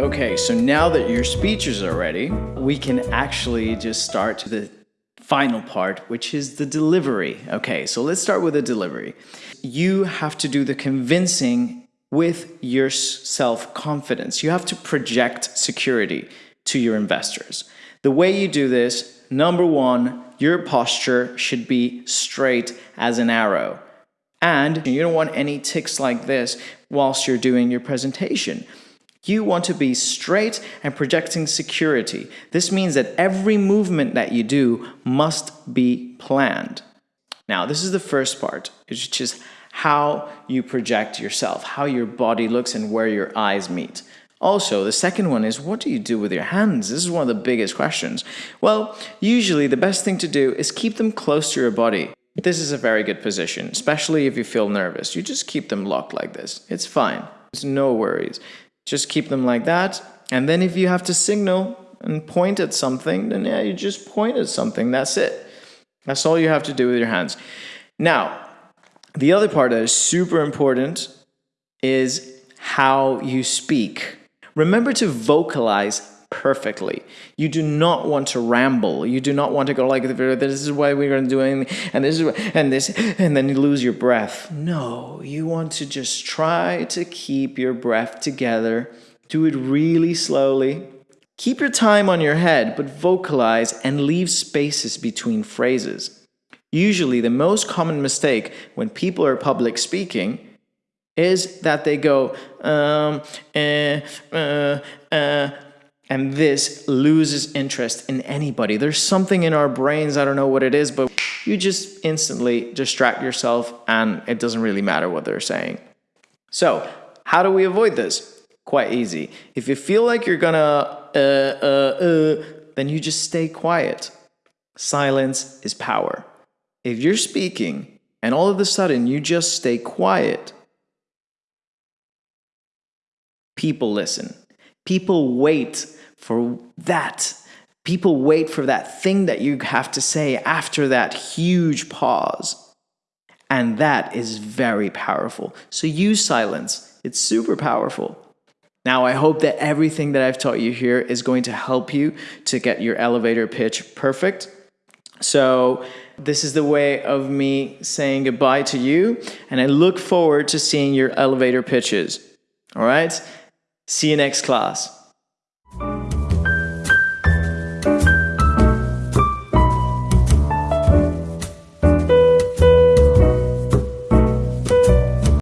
Okay, so now that your speeches are ready, we can actually just start the final part, which is the delivery. Okay, so let's start with the delivery. You have to do the convincing with your self-confidence. You have to project security to your investors. The way you do this, number one, your posture should be straight as an arrow. And you don't want any ticks like this whilst you're doing your presentation. You want to be straight and projecting security. This means that every movement that you do must be planned. Now, this is the first part, which is how you project yourself, how your body looks and where your eyes meet. Also, the second one is what do you do with your hands? This is one of the biggest questions. Well, usually the best thing to do is keep them close to your body. This is a very good position, especially if you feel nervous. You just keep them locked like this. It's fine. It's no worries. Just keep them like that. And then if you have to signal and point at something, then yeah, you just point at something. That's it. That's all you have to do with your hands. Now, the other part that is super important is how you speak. Remember to vocalize perfectly. You do not want to ramble. You do not want to go like, this is why we're going to do and this is, and this, and then you lose your breath. No, you want to just try to keep your breath together. Do it really slowly. Keep your time on your head, but vocalize and leave spaces between phrases. Usually, the most common mistake when people are public speaking is that they go, um, eh, uh, uh, and this loses interest in anybody. There's something in our brains, I don't know what it is, but you just instantly distract yourself and it doesn't really matter what they're saying. So, how do we avoid this? Quite easy. If you feel like you're gonna uh, uh, uh, then you just stay quiet. Silence is power. If you're speaking and all of a sudden you just stay quiet, people listen. People wait for that. People wait for that thing that you have to say after that huge pause. And that is very powerful. So use silence. It's super powerful. Now, I hope that everything that I've taught you here is going to help you to get your elevator pitch perfect. So this is the way of me saying goodbye to you, and I look forward to seeing your elevator pitches. All right? See you next class.